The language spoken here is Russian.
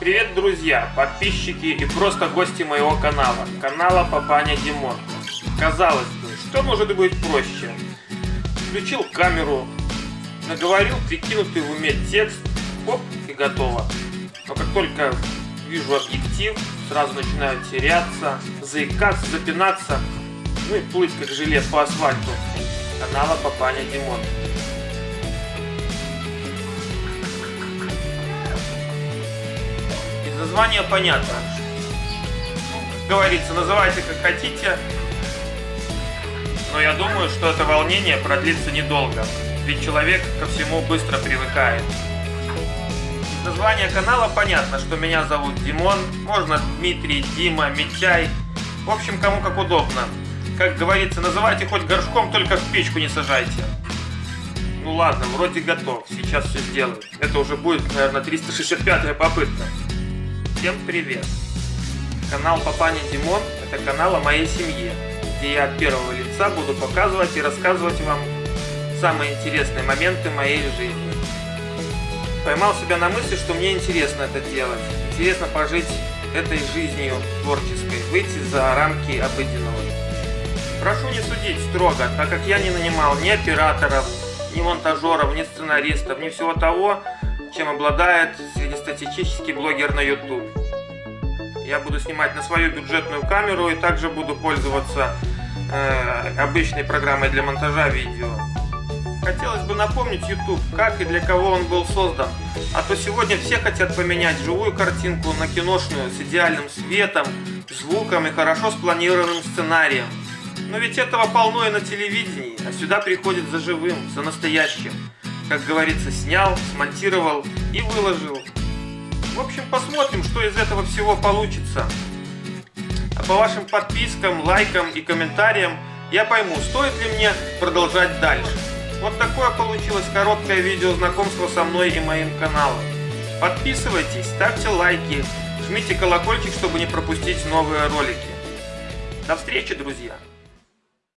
Привет, друзья, подписчики и просто гости моего канала, канала Папаня Димон. Казалось бы, что может быть проще? Включил камеру, наговорил прикинутый в уме текст, оп, и готово. Но как только вижу объектив, сразу начинаю теряться, заикаться, запинаться, ну и плыть как желе по асфальту. Канала Папаня Димон. Из названия понятно. Как говорится, называйте как хотите, но я думаю, что это волнение продлится недолго, ведь человек ко всему быстро привыкает. Из названия канала понятно, что меня зовут Димон, можно Дмитрий, Дима, Митяй, в общем, кому как удобно. Как говорится, называйте хоть горшком, только в печку не сажайте. Ну ладно, вроде готов, сейчас все сделаю. Это уже будет, наверное, 365 попытка. Всем привет! Канал Папаня Димон – это канал о моей семье, где я от первого лица буду показывать и рассказывать вам самые интересные моменты моей жизни. Поймал себя на мысли, что мне интересно это делать. Интересно пожить этой жизнью творческой, выйти за рамки обыденного. Прошу не судить строго, так как я не нанимал ни операторов, ни монтажеров, ни сценаристов, ни всего того, чем обладает среднестатистический блогер на YouTube. Я буду снимать на свою бюджетную камеру и также буду пользоваться э, обычной программой для монтажа видео. Хотелось бы напомнить YouTube, как и для кого он был создан. А то сегодня все хотят поменять живую картинку на киношную с идеальным светом, звуком и хорошо спланированным сценарием. Но ведь этого полно и на телевидении, а сюда приходит за живым, за настоящим как говорится, снял, смонтировал и выложил. В общем, посмотрим, что из этого всего получится. А по вашим подпискам, лайкам и комментариям я пойму, стоит ли мне продолжать дальше. Вот такое получилось короткое видео знакомства со мной и моим каналом. Подписывайтесь, ставьте лайки, жмите колокольчик, чтобы не пропустить новые ролики. До встречи, друзья!